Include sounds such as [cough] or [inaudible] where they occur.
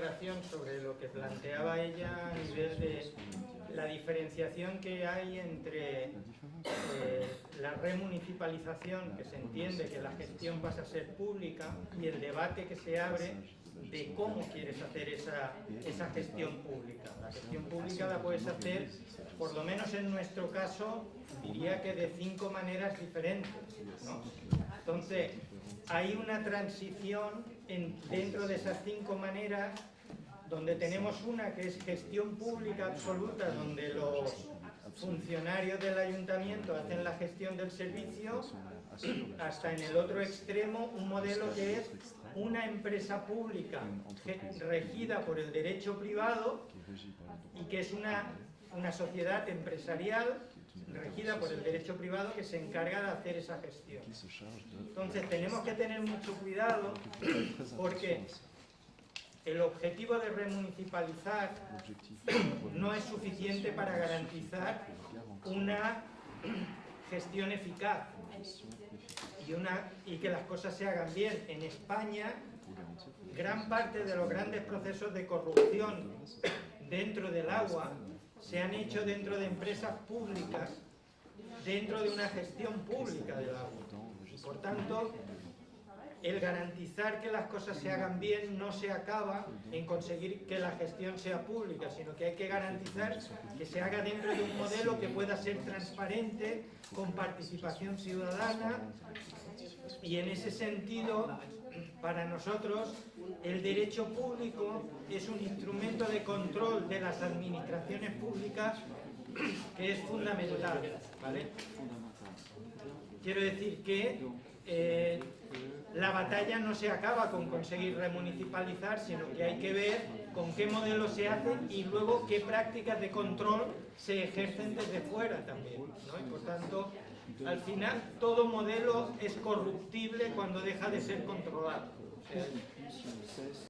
aclaración sobre lo que planteaba ella a nivel de la diferenciación que hay entre eh, la remunicipalización, que se entiende que la gestión pasa a ser pública, y el debate que se abre de cómo quieres hacer esa, esa gestión pública. La gestión pública la puedes hacer, por lo menos en nuestro caso, diría que de cinco maneras diferentes. ¿no? Entonces, hay una transición en, dentro de esas cinco maneras donde tenemos una que es gestión pública absoluta, donde los funcionarios del ayuntamiento hacen la gestión del servicio, hasta en el otro extremo un modelo que es una empresa pública regida por el derecho privado y que es una, una sociedad empresarial regida por el derecho privado que se encarga de hacer esa gestión. Entonces tenemos que tener mucho cuidado porque el objetivo de remunicipalizar no es suficiente para garantizar una gestión eficaz y, una, y que las cosas se hagan bien. En España, gran parte de los grandes procesos de corrupción dentro del agua se han hecho dentro de empresas públicas, dentro de una gestión pública del agua. por tanto, el garantizar que las cosas se hagan bien no se acaba en conseguir que la gestión sea pública, sino que hay que garantizar que se haga dentro de un modelo que pueda ser transparente, con participación ciudadana, y en ese sentido, para nosotros, el derecho público es un instrumento de control de las administraciones públicas [clears throat] que es fundamental. Quiero decir que eh, la batalla no se acaba con conseguir remunicipalizar, sino que hay que ver con qué modelo se hace y luego qué prácticas de control se ejercen desde fuera también. Y por tanto, al final, todo modelo es corruptible cuando deja de ser controlado.